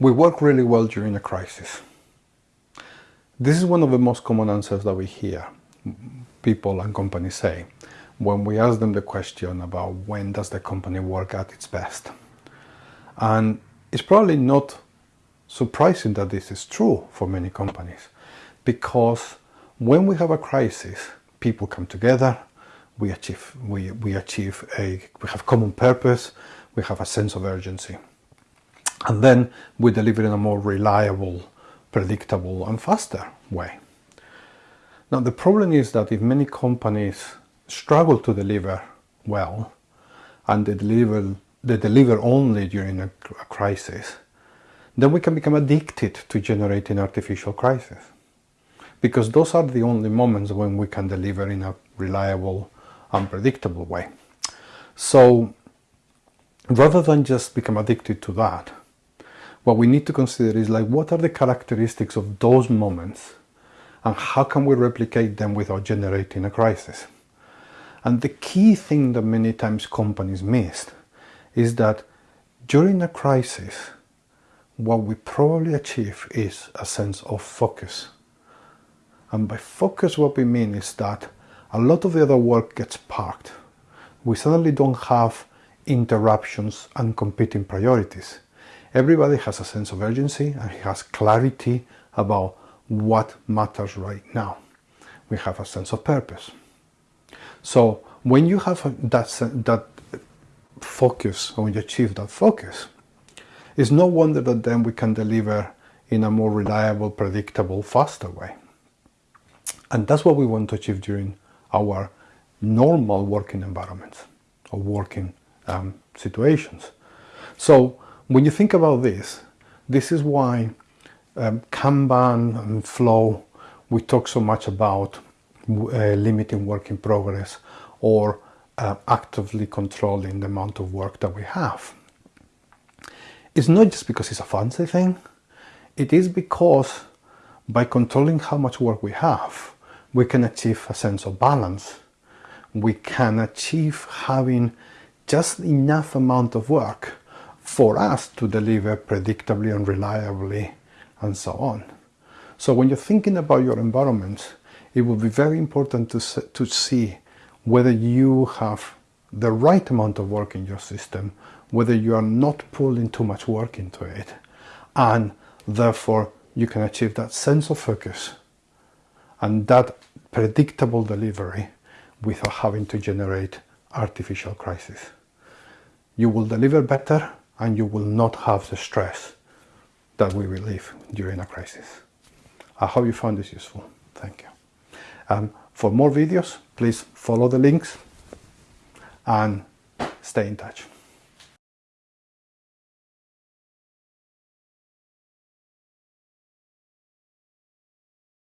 We work really well during a crisis. This is one of the most common answers that we hear people and companies say when we ask them the question about when does the company work at its best. And it's probably not surprising that this is true for many companies because when we have a crisis, people come together, we achieve, we, we achieve a, we have common purpose, we have a sense of urgency. And then we deliver in a more reliable, predictable and faster way. Now the problem is that if many companies struggle to deliver well and they deliver, they deliver only during a, a crisis, then we can become addicted to generating artificial crisis. Because those are the only moments when we can deliver in a reliable, unpredictable way. So rather than just become addicted to that, what we need to consider is like what are the characteristics of those moments and how can we replicate them without generating a crisis. And the key thing that many times companies miss is that during a crisis, what we probably achieve is a sense of focus. And by focus, what we mean is that a lot of the other work gets parked. We suddenly don't have interruptions and competing priorities. Everybody has a sense of urgency and has clarity about what matters right now. We have a sense of purpose. So when you have that, that focus, when you achieve that focus, it's no wonder that then we can deliver in a more reliable, predictable, faster way. And that's what we want to achieve during our normal working environments or working um, situations. So when you think about this, this is why um, Kanban and Flow, we talk so much about uh, limiting work in progress or uh, actively controlling the amount of work that we have. It's not just because it's a fancy thing, it is because by controlling how much work we have, we can achieve a sense of balance. We can achieve having just enough amount of work for us to deliver predictably and reliably and so on. So when you're thinking about your environment, it will be very important to, to see whether you have the right amount of work in your system, whether you are not pulling too much work into it, and therefore you can achieve that sense of focus and that predictable delivery without having to generate artificial crisis. You will deliver better and you will not have the stress that we relieve during a crisis. I hope you found this useful. Thank you. Um, for more videos, please follow the links and stay in touch.